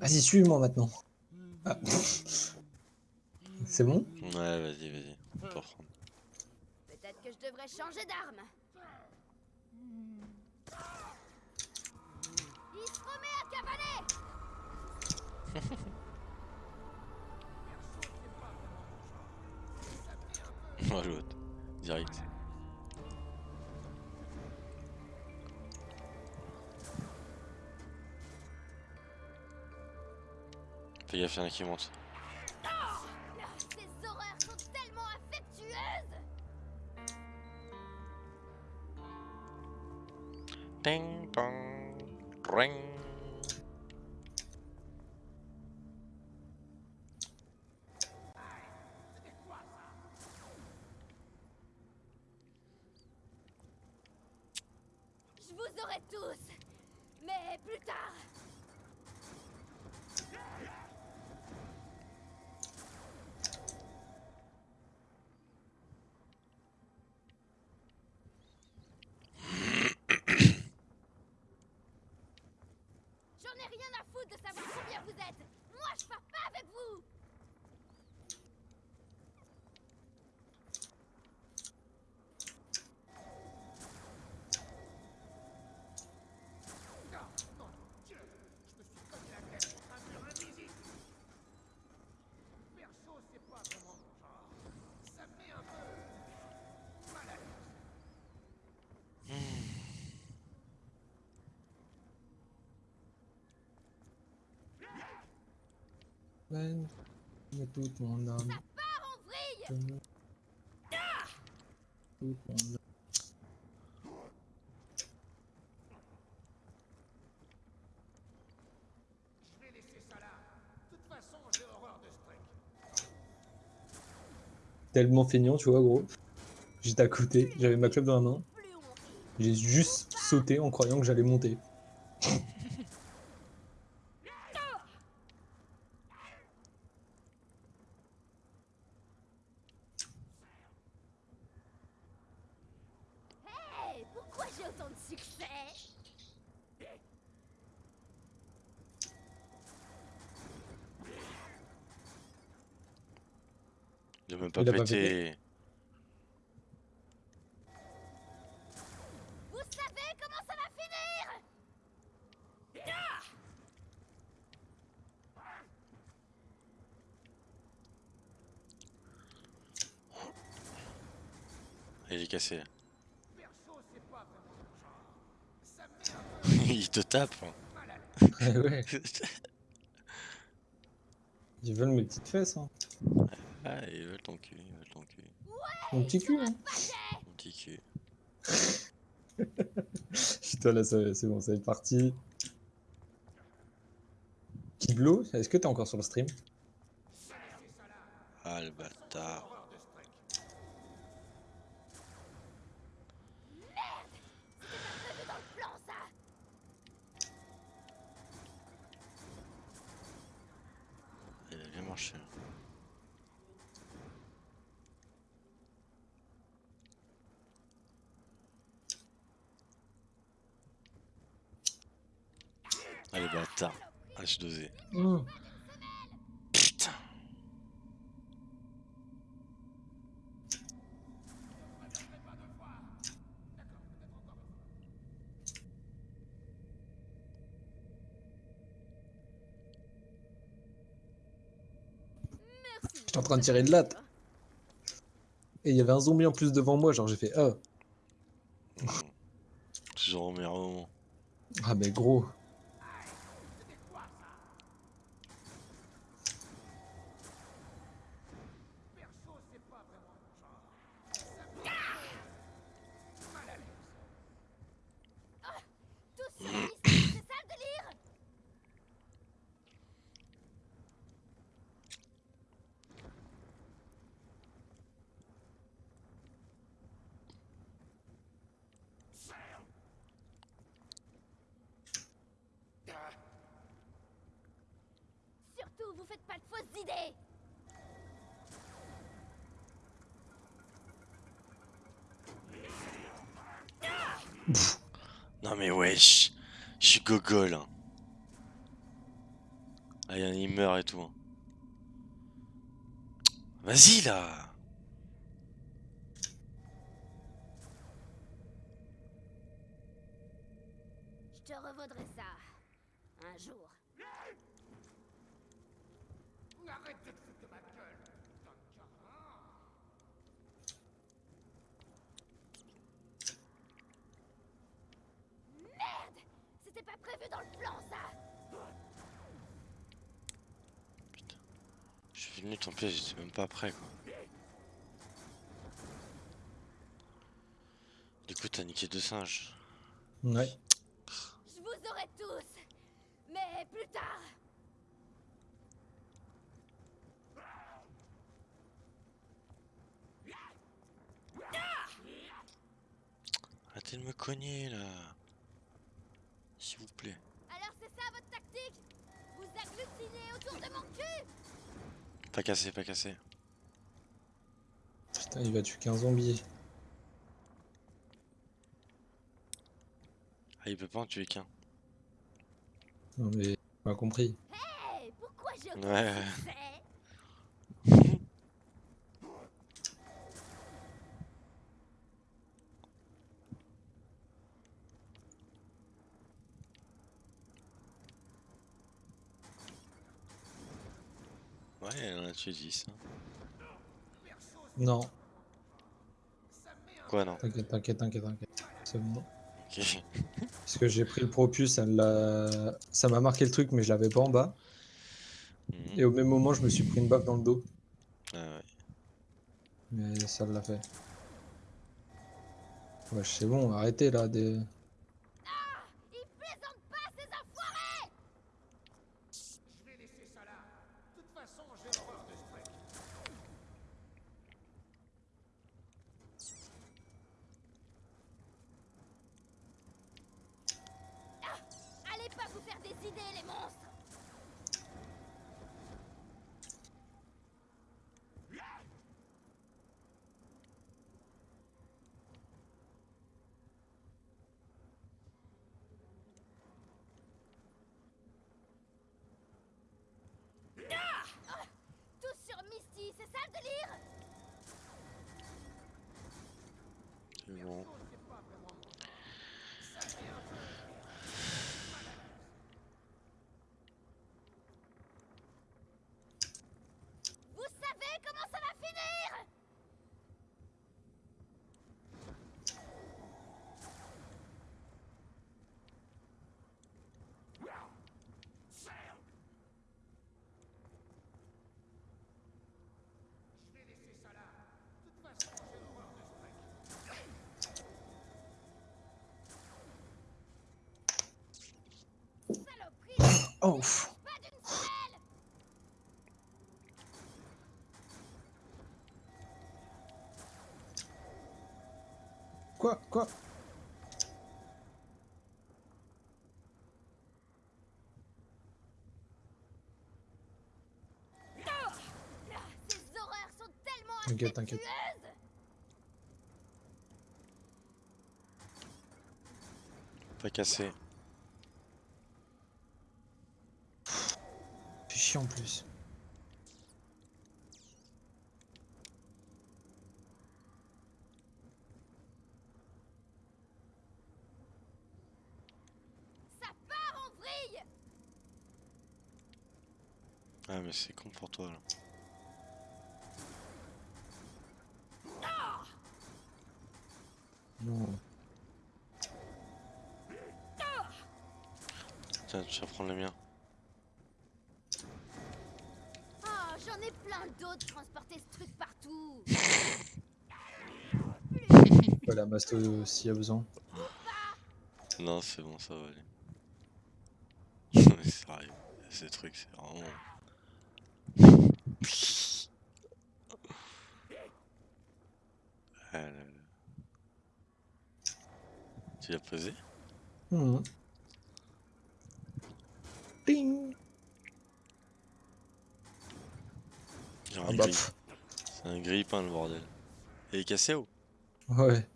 Vas-y, suis-moi maintenant. Ah. C'est bon Ouais, vas-y, vas-y. Peut-être que je devrais changer d'arme. Il se remet à cavaler Oh l'autre. Direct. Fais gaffe, y'en a qui monte. Ces horreurs sont tellement affectueuses Ding dong. Ring. Je vous aurai tous Mais plus tard J'en ai rien à foutre de savoir combien vous êtes Moi je pars pas avec vous Ben, de toute mon âme. Pars en vrille je me- Toute mon âme. Tellement feignant, tu vois, gros. J'étais à côté, j'avais ma club dans la main. J'ai juste sauté en croyant que j'allais monter. Hey, pourquoi j'ai autant de succès Il a même pas Il a pas pété. Vous savez comment ça va finir Il est cassé. Il te tape. hein. Ouais, ouais. Ils veulent mes petites fesses, hein. Ah, ils veulent ton cul, ils veulent ton cul. Mon petit cul, hein. Mon petit cul. Putain, là, ça- c'est bon, ça est parti. Kiblo, est-ce que t'es encore sur le stream? Ah, le bâtard. Prévu dans le plan, ça Il a bien marché. Allez, bâtard. H2Z. Mmh. Putain. Merci. J'étais en train de tirer de latte. Et il y avait un zombie en plus devant moi, genre j'ai fait ah. Toujours au meilleur moment. Ah, mais gros. Tous sur une liste, c'est ça le délire Surtout, vous faites pas de fausses idées Non mais wesh. Je suis gogol. hein. Ah, y en a, il meurt et tout. hein. Vas-y là Je te revaudrai ça. Un jour. Merde C'était pas prévu dans le plan, ça Je suis venu ton piège, j'étais même pas prêt quoi. Du coup, t'as niqué deux singes. Ouais. Je vous aurai tous Mais plus tard Arrêtez de me cogner là. S'il vous plaît. Alors c'est ça votre tactique? Vous agglutinez autour de mon cul Pas cassé, pas cassé. Putain, il va tuer qu'un zombie. Ah, il peut pas en tuer qu'un. Non mais, pas compris. Hey, pourquoi autant Ouais, Ouais, elle en a tué 10. Non, Quoi, non t'inquiète, t'inquiète, t'inquiète, t'inquiète. C'est bon. Ok. Parce que j'ai pris le propus, ça m'a marqué le truc, mais je l'avais pas en bas. Mhm. Et au même moment, je me suis pris une baffe dans le dos. Ah ouais. Mais ça l'a fait. Ouais, c'est bon, arrêtez là. Des... Ils plaisantent pas, ces enfoirés Ah Allez pas vous faire des idées, les monstres Ah Tous sur Misty, c'est ça le délire C'est bon. Vous savez comment ça va finir Saloperie Oh, Quoi Quoi? Ces horreurs sont tellement T'inquiète, t'inquiète. Pas cassé. C'est chiant en plus. Ça part en vrille Ah, mais c'est con pour toi là. Non. Tiens, tu vas prendre le mien. Plein d'autres transporter ce truc partout Pas la masto s'il y a besoin. Non, c'est bon, ça va aller. Mais sérieux, ces trucs, c'est vraiment. Ah là là. Tu l'as posé? Ding Genre Ah bah. C'est un grille-pain le bordel. Et il est cassé ou? Ouais.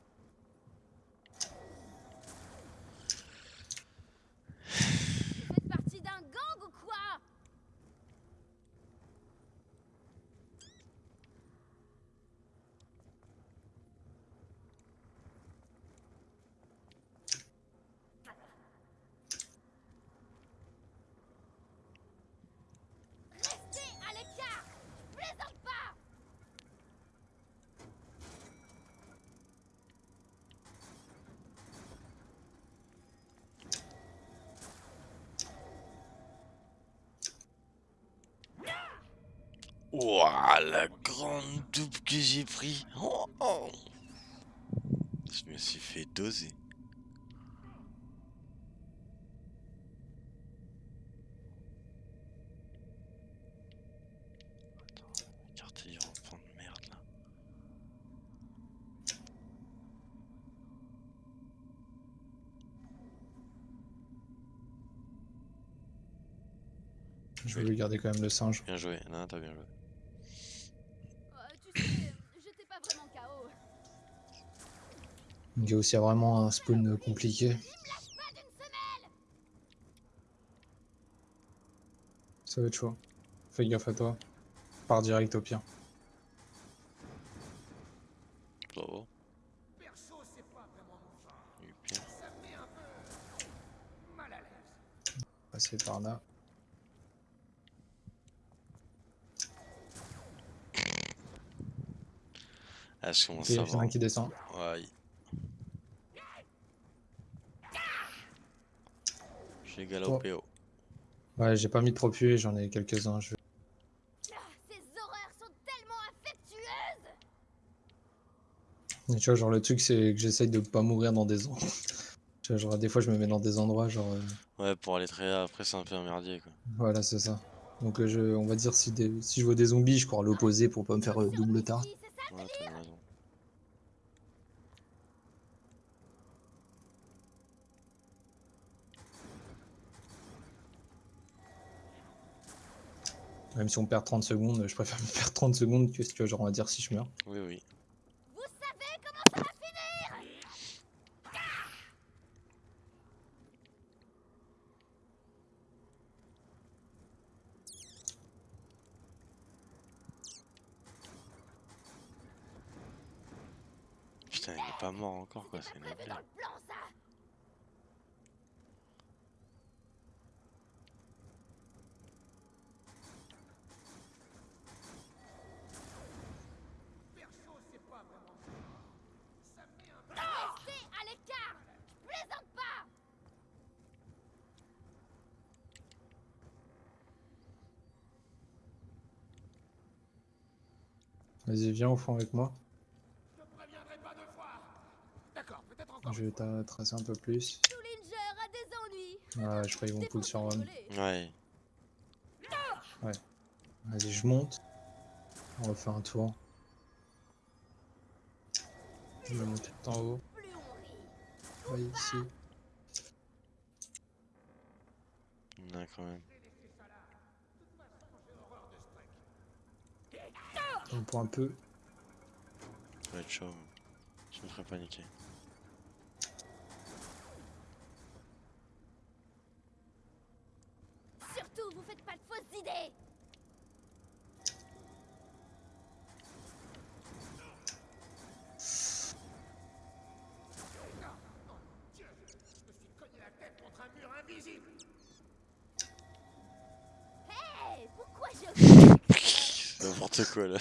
Vous faites partie d'un gang ou quoi Ouah, la grande double que j'ai pris. Oh, oh. Je me suis fait doser. Attends, carte du rampant de merde là. Je vais lui garder quand même le singe. Bien joué, non, t'as bien joué. Il y a aussi vraiment un spawn compliqué. Ça va être chaud. Fais gaffe à toi. Pars direct au pire. Bravo. Passer par là. Ah, Ok, commence il y en a un qui descend. Ouais. J'ai galopé haut. Ouais, j'ai pas mis trop puer, j'en ai quelques-uns. Je... Ah, Ces horreurs sont tellement affectueuses Et tu vois, genre le truc, c'est que j'essaye de pas mourir dans des endroits. Tu vois, genre des fois, je me mets dans des endroits, genre. euh, Ouais, pour aller très après, c'est un peu un merdier quoi. Voilà, c'est ça. Donc, euh, je... on va dire, si, des... si je vois des zombies, je cours à l'opposé pour pas me faire euh, double tard. Oui, c'est ça Ouais, t'as raison. Même si on perd 30 secondes, je préfère me faire 30 secondes que, vois, genre, on va dire si je meurs. Oui, oui. Vous savez comment ça va finir? Putain, il est pas mort encore quoi, c'est une blague. dans le plan, ça Perso, c'est pas vraiment mon genre. Ça me met un peu Restez à l'écart Je plaisante pas Vas-y, viens au fond avec moi. Je vais tracer un peu plus. Tullinger a des ennuis Ouais, je crois qu'ils vont pull sur Ron. rigoler. Ouais. Vas-y, je monte. On va faire un tour. Je vais monter tout en haut. Ouais, ici. A quand même. On pour un peu. Être chaud. Je me ferais paniquer. Surtout, vous faites pas de fausses idées Dieu, je me suis cogné la tête contre un mur invisible. Hé Pourquoi je... C'est N'importe quoi là.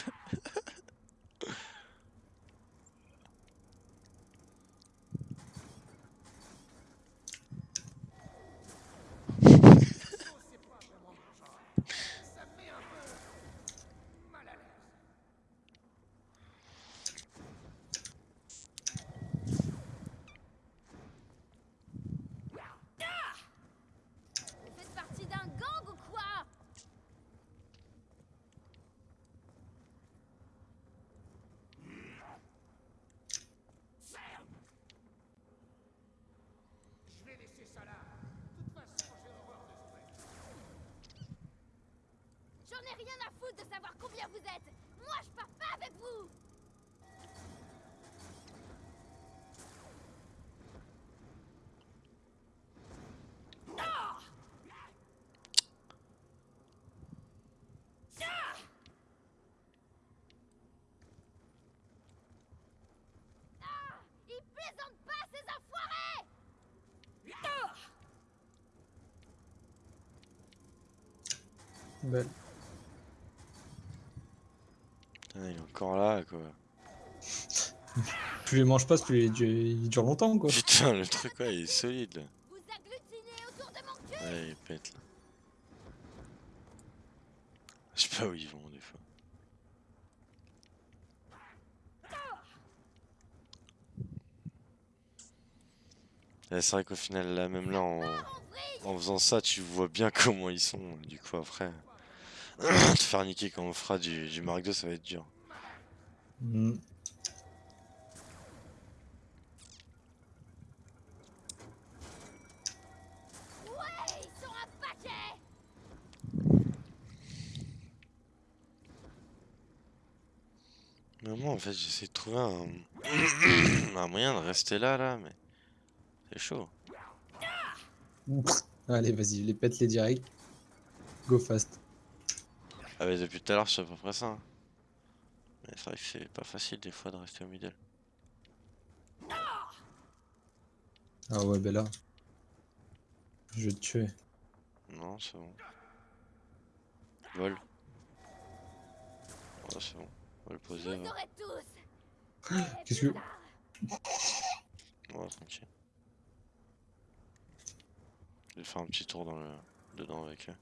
Perso, c'est pas vraiment mon genre. Ça me met un peu mal à l'aise. Vous faites partie d'un gang ou quoi Je vais laisser ça là. De toute façon, j'ai horreur de ce truc. J'en ai rien à foutre de savoir combien vous êtes. Moi, je pars pas avec vous. Ah Belle. encore là, quoi. plus les manges pas, plus ils, ils durent longtemps, quoi. Putain, le truc, ouais, il est solide, là. Ouais, il pète, là. Je sais pas où ils vont, des fois. Eh, c'est vrai qu'au final, là, même là, en... en faisant ça, tu vois bien comment ils sont, du coup, après. Te faire niquer quand on fera du, du Mark II, ça va être dur. Ouais, ils sont un paquet Mais moi, en fait, j'essaie de trouver un... un moyen de rester là, là, mais c'est chaud. Allez, vas-y, les pète les directs. Go fast. Ah, mais depuis tout à l'heure, je suis à peu près ça. hein. Mais c'est vrai que c'est pas facile des fois de rester au middle. Ah ouais, ben là. Je vais te tuer. Non, c'est bon. Vol. Ouais, c'est bon. On va le poser. Qu'est-ce que. Ouais, tranquille. Je vais faire un petit tour dans le... dedans avec eux.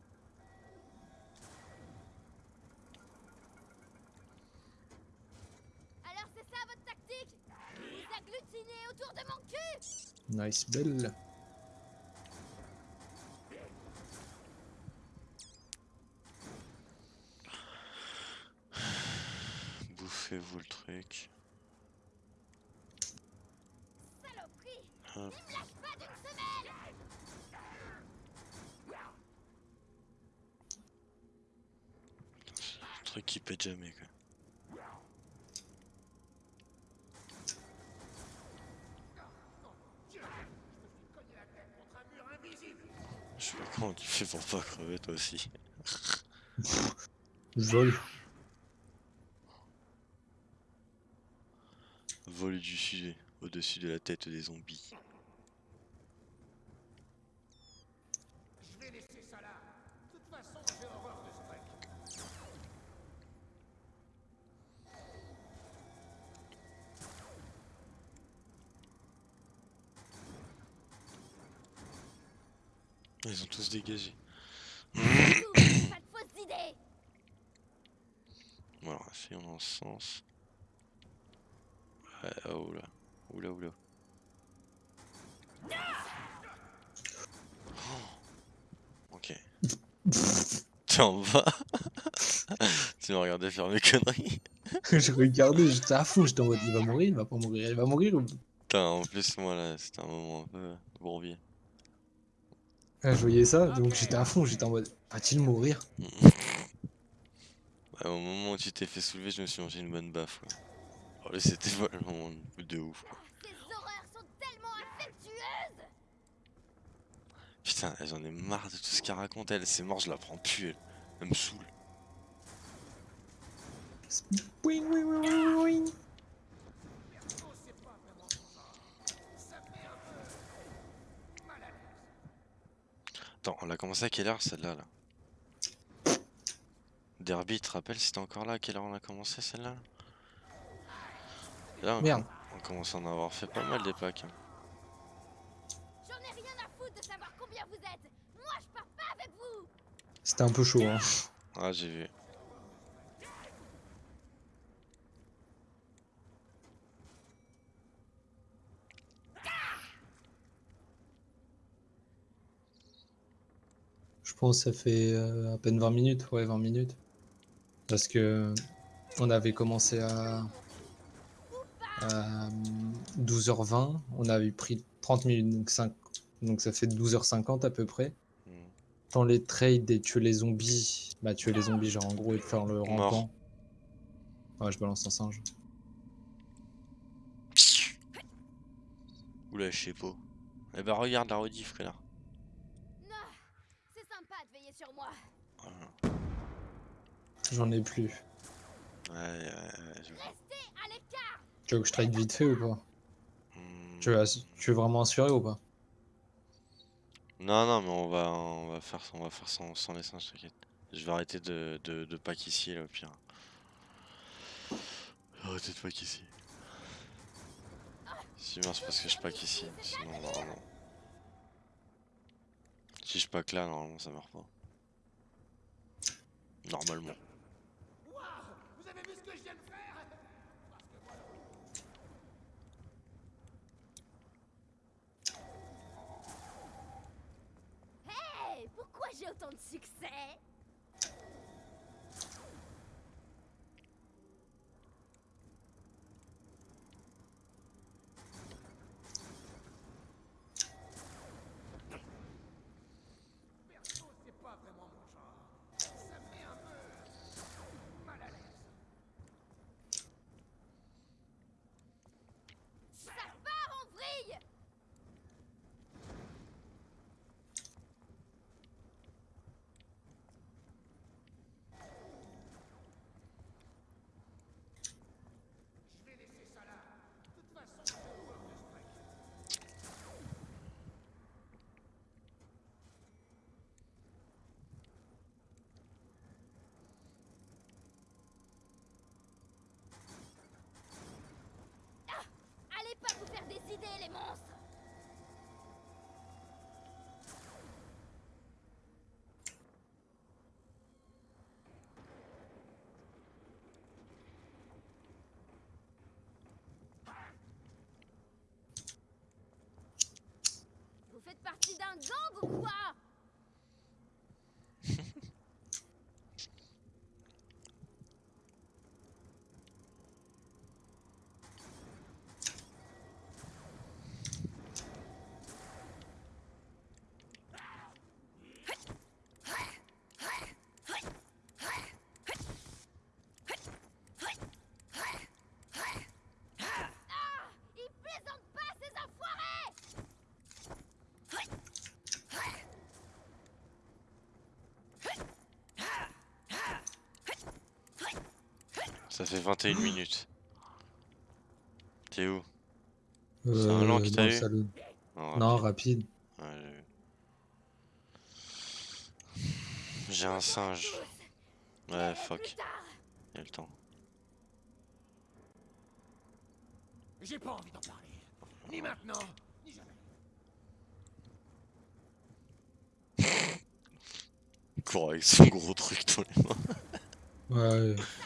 Alors c'est ça votre tactique Vous agglutinez autour de mon cul Nice, belle. Bouffez-vous le truc. Saloperie Hop. Il me lâche pas d'une semaine Le truc qui pète jamais quoi. Je sais pas comment tu fais pour pas crever toi aussi. Vol du sujet au-dessus de la tête des zombies. Je vais laisser ça là. De toute façon, j'ai horreur de ce truc. Ils ont tous dégagé. Tout, Pas de fausses idées Dans ce sens. Ouais, oh oula. Oula oula. Oh. Ok. T'es en bas Tu m'as regardé faire mes conneries? Je regardais, j'étais à fond, j'étais en mode il va mourir, il va pas mourir, il va mourir. ou- Putain, en plus moi là, c'était un moment un peu bourbier. Ah, je voyais ça, donc j'étais à fond, j'étais en mode va-t-il mourir? Ouais, au moment où tu t'es fait soulever, je me suis mangé une bonne baffe. quoi. Oh, c'était vraiment de ouf. quoi. Ces horreurs sont tellement affectueuses Putain, j'en ai marre de tout ce qu'elle raconte. Elle, c'est mort, je la prends plus. Elle, elle me saoule. Un peu mal à l'aise. Attends, on l'a commencé à quelle heure celle-là là? Derby, tu te rappelles si t'es encore là À quelle heure on a commencé celle-là? Là, on, Merde. on commence à en avoir fait pas mal des packs. hein. J'en ai rien à foutre de savoir combien vous êtes Moi, je pars pas avec vous C'était un peu chaud, hein. Ah, j'ai vu. Je pense que ça fait euh, à peine 20 minutes, ouais, 20 minutes. Parce que on avait commencé à, à 12h20, on avait pris 30 minutes, donc, 5, donc ça fait 12h50 à peu près. Hmm. Dans les trades et tuer les zombies, bah tuer les zombies, genre en gros, et de faire le Mort. rampant. Ouais, je balance un singe. Oula, je sais pas. Eh ben, regarde la rediff, connard. Non C'est sympa de veiller sur moi Voilà. J'en ai plus. Ouais, ouais, ouais, je- Tu veux que je trade vite fait ou pas? Hmm. tu veux, tu veux vraiment assurer ou pas? Non, non, mais on va, on va faire, on va faire sans, sans les singes, t'inquiète. Je vais arrêter de, de, de pack ici, là, au pire. Arrêter de pack ici. Si bien c'est parce que je pack ici, sinon, normalement. Si je pack là, normalement, ça meurt pas. Normalement. Waouh Vous avez vu ce que je viens de faire Parce que voilà. J'ai autant de succès Perso, c'est pas vraiment mon genre. Ça me met un peu mal à l'aise. Ça part en vrille Je vais laisser ça là. De toute façon, j'ai horreur de Strike. Allez pas vous faire des idées, Vous faites partie d'un gang ou quoi Ah Ils plaisantent pas, ces enfoirés Ça fait 21 minutes. T'es où? Euh, un lent qui t'a eu? salon. Non, Non, rapide. Ouais, j'ai un singe. Ouais, fuck. Y'a le temps. J'ai pas envie d'en parler. Ni maintenant, ni jamais. Il court avec son gros truc dans les mains. Ouais, vrille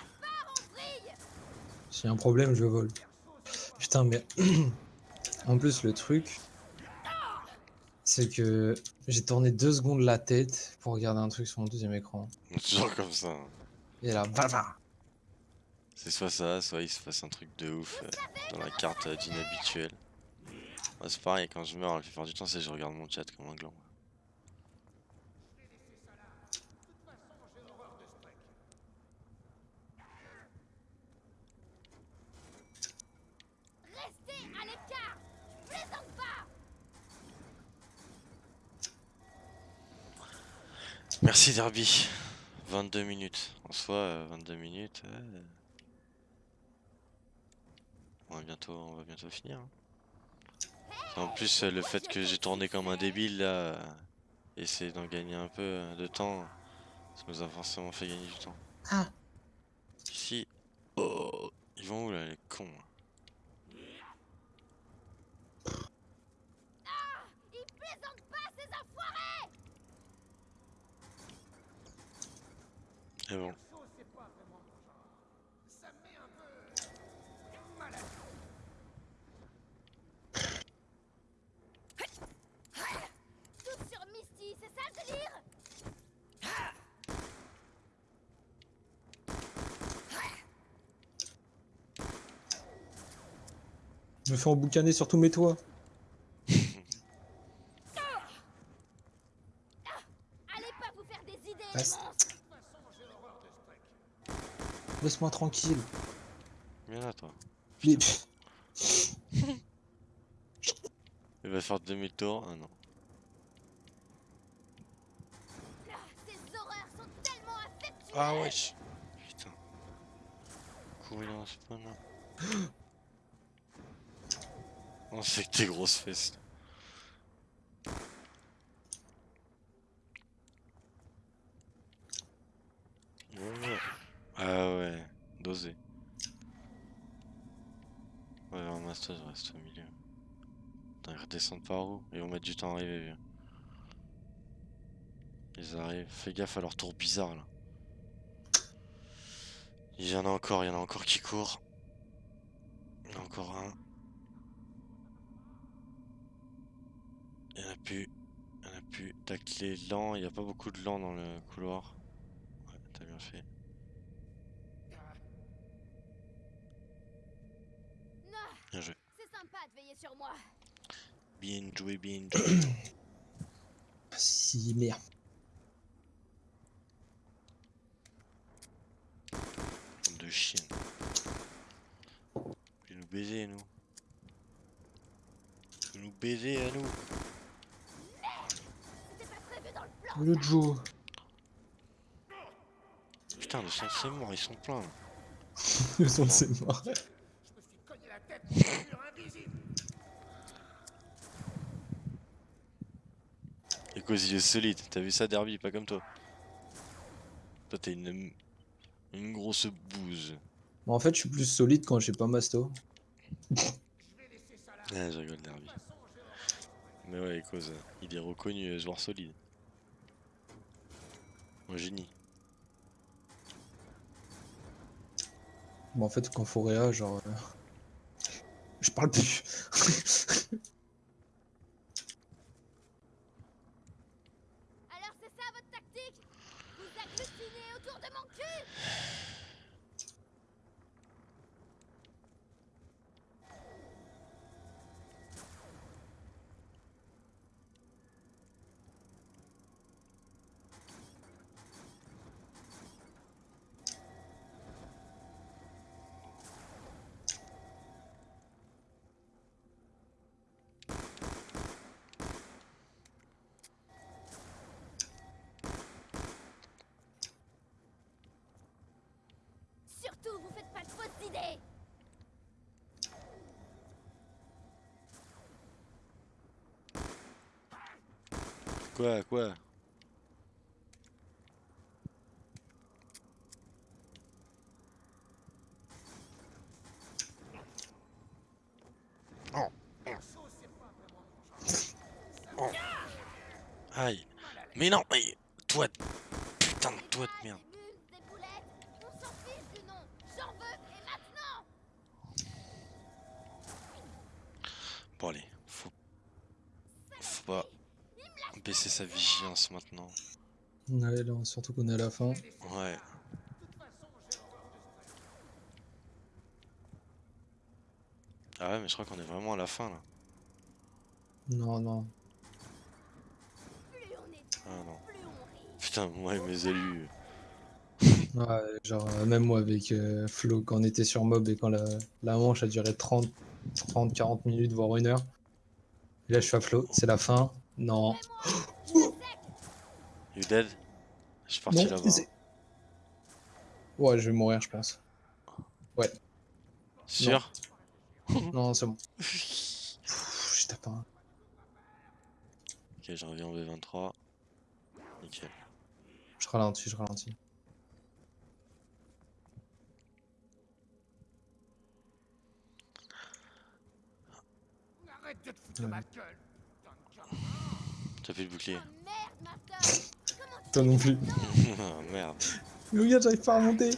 s'il y a un problème, je vole. Putain, mais en plus, le truc, c'est que j'ai tourné deux secondes la tête pour regarder un truc sur mon deuxième écran. Toujours comme ça. Et là, C'est soit ça, soit il se passe un truc de ouf euh, dans la carte euh, d'inhabituel. Ouais, c'est pareil, quand je meurs, la plupart du temps, c'est je regarde mon chat comme un gland. De toute façon, j'ai horreur de Strike. Restez à l'écart Je plaisante pas Merci Derby. 22 minutes. En soi, euh, 22 minutes. ouais. On va bientôt, on va bientôt finir. hein. En plus, euh, le fait que j'ai tourné comme un débile là, euh, essayer d'en gagner un peu euh, de temps, ça nous a forcément fait gagner du temps. Ah. Ici. Oh, ils vont où là, les cons là Ils plaisantent pas, ces enfoirés Et bon. Perso, c'est pas vraiment mon genre. Ça me met un peu mal à l'aise. Tout sur Misty, c'est ça le délire Je me fais emboucaner sur tous mes toits. Allez pas vous faire des idées, les Reste. monstres De toute façon, j'ai horreur de Strike. Laisse-moi tranquille. Viens là, toi. Mais- Il va faire demi-tour. Ah non. Ah, Ces horreurs sont tellement affectueuses Ah wesh. Putain. Courir dans ce spawn là. On sait que t'es grosses fesses. Ouais. Ah ouais, dosé. Ouais, un master, je reste au milieu. Redescendent par où Ils vont mettre du temps à arriver. Ils arrivent. Fais gaffe à leur tour bizarre là. Il y en a encore, il y en a encore qui courent. Il y en a encore un. Il y en a plus. Il y en a pu tacler lent, il n'y a pas beaucoup de lent dans le couloir. Ouais, t'as bien fait. Bien joué. c'est sympa de veiller sur moi. Bien joué, bien joué. Si, merde. De. Tu veux nous baiser, nous. Veux nous baiser à nous. Le Joe. Putain, le sang c'est mort, ils sont pleins. Le son de ses morts. Je me suis cogné la tête contre un mur invisible. Et cause il est solide, t'as vu ça Derby, pas comme toi. Toi t'es une, une grosse bouse. Bon, en fait, je suis plus solide quand j'ai pas masto. Ah, je rigole Derby. Mais ouais, cause, il est reconnu euh, joueur solide. Un génie. Bon, en fait, quand faut réa, genre. euh, Je parle plus. Alors c'est ça votre tactique Vous agglutinez autour de mon cul Surtout, vous faites pas de fausses idées Quoi, quoi? Mon genre. Aïe. Mais non, mais toi, putain de toi de merde. Sa vigilance maintenant. Ouais, là, surtout qu'on est à la fin. Ouais. Ah ouais, mais je crois qu'on est vraiment à la fin là. Non, non. Ah non. Putain, moi et mes élus. Ouais, genre, euh, même moi avec euh, Flo, quand on était sur Mob et quand la, la manche a duré 30, 30, 40 minutes, voire une heure. Et là, je suis à Flo, c'est la fin. Non. You dead? Je suis parti là-bas. Ouais, je vais mourir, je pense. Sûr? Non, c'est bon. Je tape un. Ok, je reviens en V23. Nickel. Je ralentis, je ralentis. Arrête de te foutre de ma gueule. T'as plus de bouclier. Oh merde, tu Toi non plus. Ah, Merde. Mais regarde, j'arrive pas à remonter.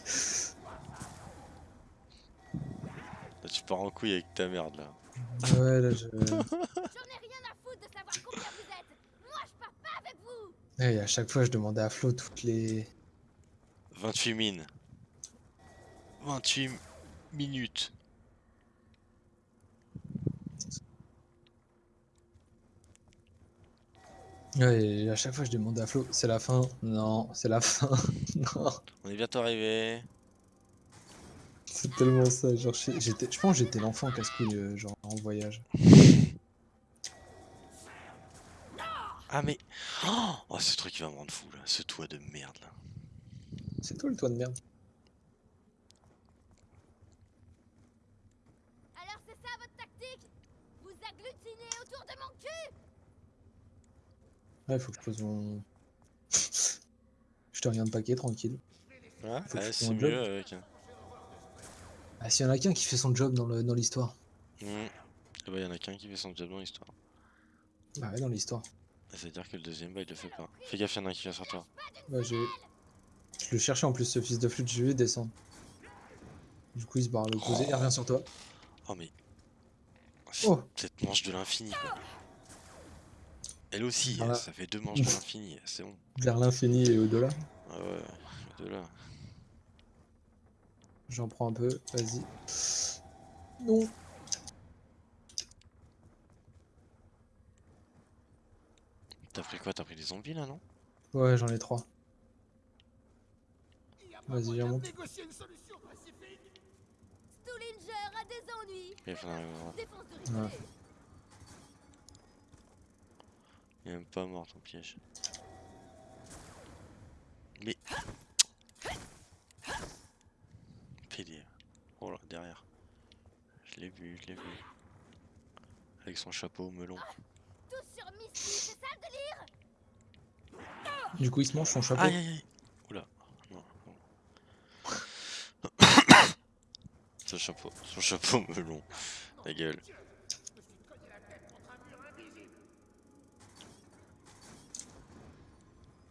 Là, tu pars en couille avec ta merde là. Ouais, là, je. J'en ai rien à foutre de savoir combien vous êtes Moi, je pars pas avec vous et à chaque fois, je demandais à Flo toutes les. 28 mines. 28 minutes. Ouais, et à chaque fois, je demandais à Flo, c'est la fin Non, c'est la fin. non. On est bientôt arrivé. C'est tellement ça. Genre, j'étais, je pense que j'étais l'enfant casse-couille, euh, genre en voyage. Ah mais... Oh, oh, ce truc il va me rendre fou là. Ce toit de merde là. C'est toi le toit de merde. Alors c'est ça votre tactique? Vous agglutinez autour de mon cul Ouais, faut que je pose mon. je te regarde paquet, tranquille. Ouais, ouais, c'est mieux job. avec... Ah, s'il y en a qu'un qui fait son job dans le- dans l'histoire. Hmm. Eh bah, y en a qu'un qui fait son job dans l'histoire. Bah ouais, dans l'histoire. C'est-à-dire que le deuxième, bah, il le fait pas. Fais gaffe, y'en a un qui vient sur toi. Ouais, j'ai. Je le cherchais en plus, ce fils de flûte, je vais descendre. Du coup, il se barre à l'opposé, il revient sur toi. Oh mais... Oh. Cette manche de l'infini quoi. Elle aussi, Voilà. ça fait deux manches de l'infini, c'est bon. Vers l'infini et au-delà. Ah ouais, de là. J'en prends un peu, vas-y. Non. T'as pris quoi? T'as pris des zombies là, non? Ouais, j'en ai trois. Vas-y, solution pacifique Stullinger a des ennuis. Ouais. Il est même pas mort ton piège. Mais. PD. Oh là, derrière. Je l'ai vu, je l'ai vu. Avec son chapeau melon. Délire? Du coup, il se mange son chapeau. Aïe aïe aïe Oula. Non, non. son chapeau, son chapeau melon. Ta gueule. Je me suis cogné la tête contre un mur invisible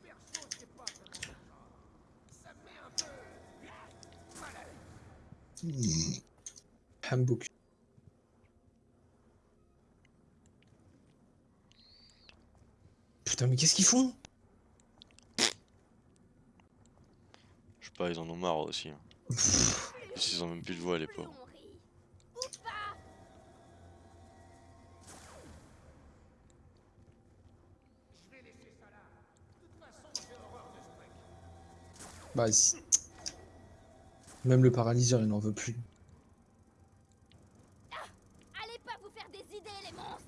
Perso, c'est pas vraiment mon genre. Ça me met un peu mal l'aise. Hambook. Putain, mais qu'est-ce qu'ils font? Je sais pas, ils en ont marre aussi. hein. Ils ont même plus de voix les pauvres. Bah. Même le paralyseur, il n'en veut plus. Allez pas vous faire des idées, les monstres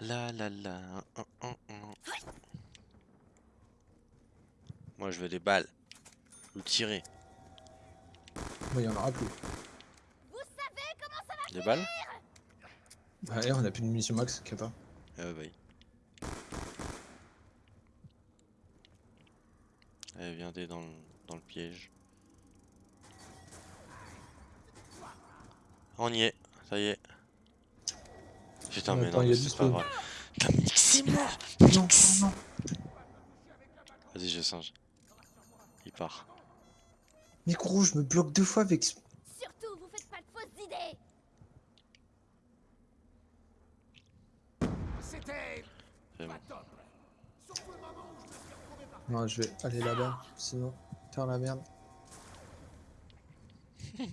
La la la. un, un, un. Moi je veux des balles. Ou tirer. Bah, il y en aura plus. Vous savez comment ça va Des balles Bah, on a plus de munitions max, qu'il y a pas. Ah bah oui. Allez, viens t'es dans le, dans le piège. On y est, ça y est. Putain, mais Attends, non, mais du c'est pas vrai. Putain, c'est mort Non, non. Vas-y, je singe. Il part. Mais gros, je me bloque deux fois avec. ce- Surtout, vous faites pas de fausses idées C'était C'est bon. pas top. Surtout le moment où je me suis retrouvé par Non, je vais aller là-bas, sinon, faire la merde.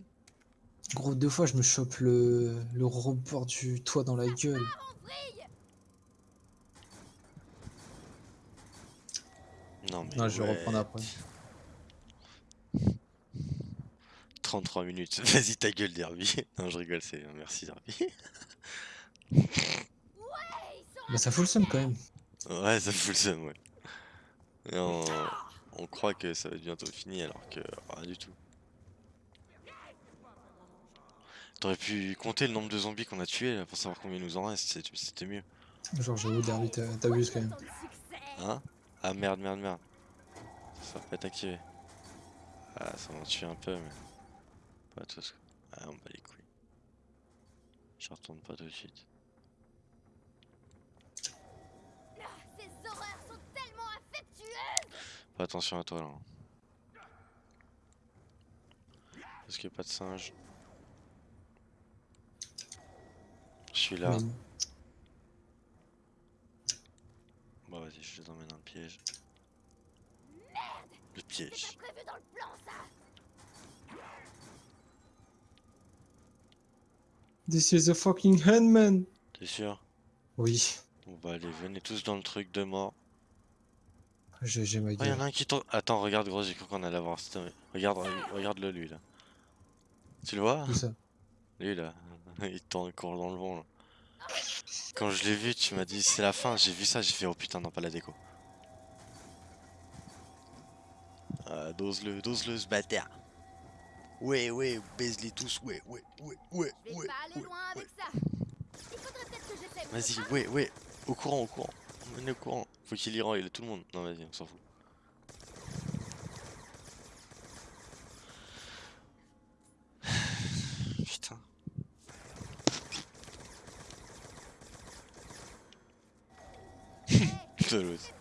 Gros, deux fois, je me chope le, le rebord du toit dans la gueule. Non, mais. Non, je vais ouais. reprendre après. 33 minutes. Vas-y, ta gueule, Derby. non, je rigole, c'est. Merci, Derby. Bah, ça fout le seum quand même. Ouais, ça fout le seum, ouais. Et on, on croit que ça va être bientôt fini alors que rien du tout. T'aurais pu compter le nombre de zombies qu'on a tués là, pour savoir combien il nous en reste, c'était mieux. Genre, j'avoue, Derby, t'as- t'abuses quand même. Hein? Ah merde, merde, merde. Ça va pas être activé. Ah, ça m'en tue un peu, mais. Pas tous. Ah, on bat les couilles. Je retourne pas tout de suite. Fais attention à toi là. Parce qu'il n'y a pas de singe. Je suis là. Bon, vas-y, je les emmène dans le piège. Le piège. C'était prévu dans le plan, ça This is a fucking handman. T'es sûr? Oui, On va aller, venez tous dans le truc de mort. J'ai j'ai ma Oh, gueule. y'en a un qui tourne. Attends, regarde, gros, j'ai cru qu'on allait voir. C'était- Regarde, regarde-le, lui, là. Tu le vois? Ça? Lui, là. Il tourne, court dans le vent, là. Quand je l'ai vu, tu m'as dit c'est la fin. J'ai vu ça, j'ai fait oh putain, non, pas la déco. Ah, dose-le, dose-le, ce bâtard. Ouais, ouais, baise-les tous, ouais, ouais, ouais, ouais, ouais. ouais, loin ouais. avec ça Il faudrait peut-être que j'essaie mon Vas-y, ouais, ouais, au courant, au courant. On est au courant. Faut qu'il y il a tout le monde. Non, vas-y, on s'en fout. Putain. De l'autre.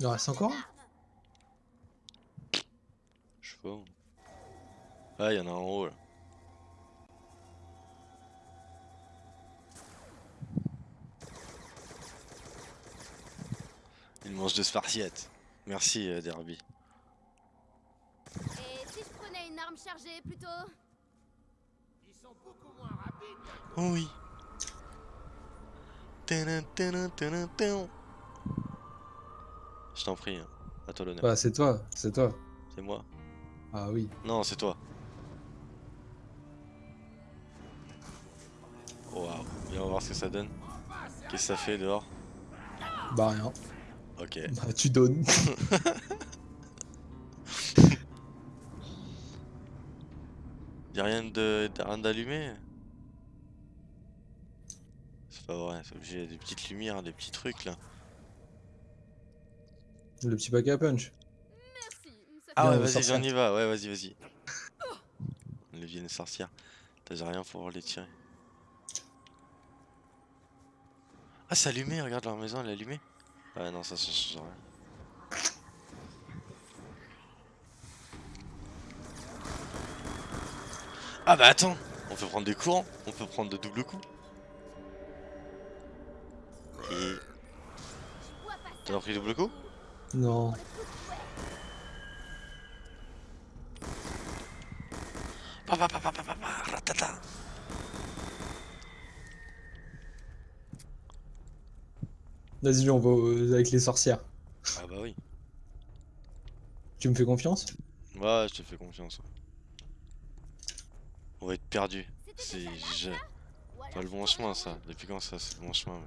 Il en reste encore. Je sais pas. Ah, il y en a en haut là. Il mange de spartiates. Merci, euh, Derby. Et si je prenais une arme chargée plutôt? Ils sont beaucoup moins rapides. Oh oui. Je t'en prie, hein. à toi l'honneur. Bah, c'est toi, c'est toi. C'est moi. Ah oui. Non, c'est toi. Oh, Waouh, viens on va voir ce que ça donne. Qu'est-ce que ça fait dehors? Bah, rien. Ok. Bah, tu donnes. Y'a rien de de- rien d'allumé? C'est pas vrai, c'est obligé, des petites lumières, des petits trucs là. Le petit pack à punch. Merci. Ah ouais, vas-y, on y va, ouais, vas-y, vas-y. Les vieilles sorcières. T'as j'ai rien pour les tirer. Ah, c'est allumé, regarde leur maison, elle est allumée. Ouais, non, ça, change rien. Ah bah attends, on peut prendre des courants, on peut prendre de double coups. Et t'as pris double coup? Non. Pa, pa, pa, pa, pa, pa, pa, ratata. Vas-y, on va euh, avec les sorcières. Ah bah oui. Tu me fais confiance? Ouais, je te fais confiance. On va être perdu. C'est pas le bon chemin ça. Depuis quand ça c'est le bon chemin ouais.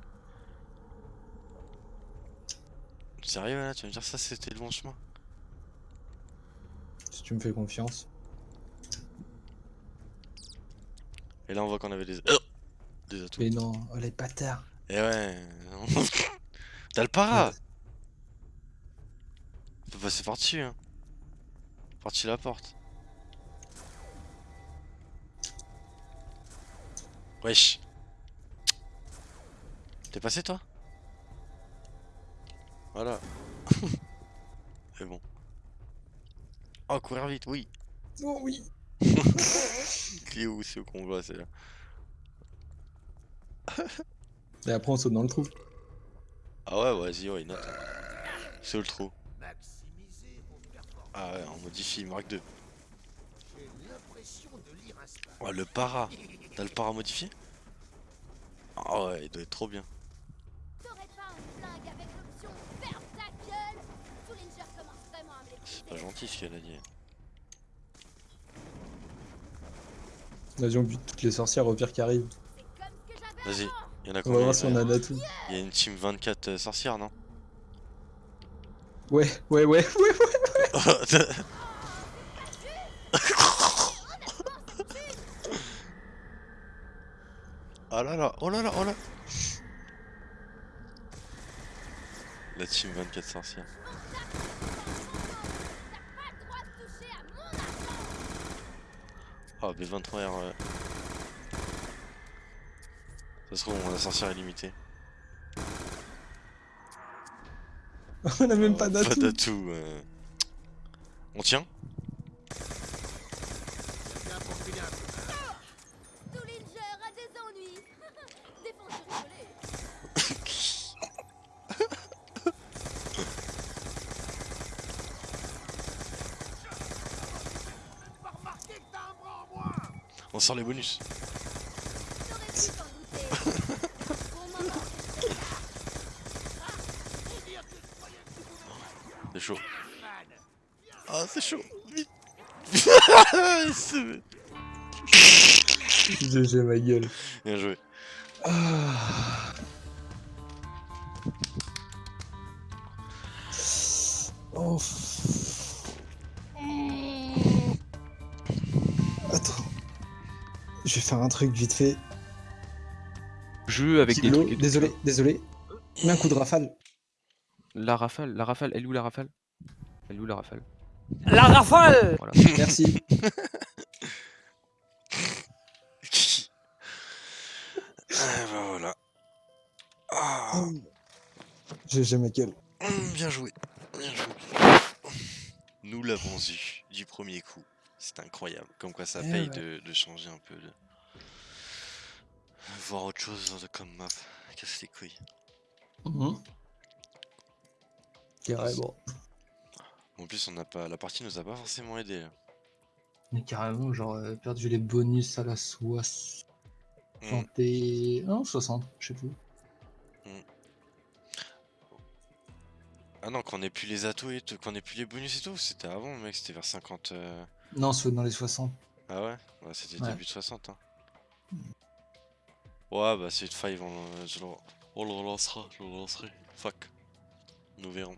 Sérieux là, tu vas me dire ça c'était le bon chemin? Si tu me fais confiance. Et là on voit qu'on avait des... Oh des atouts. Mais non, oh les bâtards. Et ouais. T'as le para Ouais. On peut passer par dessus hein. Par-dessus la porte. Wesh. T'es passé toi? Voilà. C'est bon. Oh courir vite, oui. Oh oui. Qui est où c'est qu'on voit c'est là. Et après, on saute dans le trou. Ah ouais vas-y ouais note. C'est où le trou. Ah ouais on modifie Mark 2. J'ai l'impression de lire un spam. Oh le para T'as le para modifié? Ah ouais il doit être trop bien. C'est pas gentil ce qu'elle a dit. Vas-y, on bute toutes les sorcières au pire qui arrive. C'est comme ce que j'avais Vas-y, y en a On va voir si on a d'atout. Il y a une team 24 euh, sorcières, non? Ouais, ouais, ouais, ouais, ouais. Oh là là, oh là là, oh là La team 24 sorcières. T'as pas le droit de toucher à mon argent Oh, B23R. Ouais. Ça se trouve, on a sorcière illimitée. On a même pas Pas d'atout. d'atout. euh. On tient Bien pour filer un peu. Tullinger a des ennuis Défense rigoler Pas remarqué que t'as un bras en moins. On sort les bonus. T'aurais pu t'en douter Bon moment Faut dire que je croyais que tu pouvais C'est chaud. man. Ah, c'est chaud. Vite. C'est- GG ma gueule. Bien joué. Ah. Oh. Attends. Je vais faire un truc vite fait. Jeu avec des trucs. désolé, désolé. Mets un coup de rafale. La rafale, la rafale, elle est où la rafale? Elle est où la rafale? La rafale Voilà. Merci. Ah, bah voilà. Ah, GG ma gueule. hum, bien joué. Bien joué. Nous l'avons eu du premier coup. C'est incroyable. Comme quoi ça Eh paye ouais. de, de changer un peu. De... Voir autre chose comme map. Casse les couilles. Mhm. Carrément. En plus, on n'a pas, la partie nous a pas forcément aidé. là. Mais carrément, genre, euh, perdu les bonus à la 60 et... Non, 60, je sais plus. Ah non, qu'on ait plus les atouts et tout, qu'on ait plus les bonus et tout, c'était avant, mec, c'était vers 50. euh, Non, c'est dans les 60. Ah ouais? Ouais, c'était Ouais. début de 60. Hein. Ouais, bah c'est 5, on, je le... on le relancera, je le relancerai. Fuck. Nous verrons.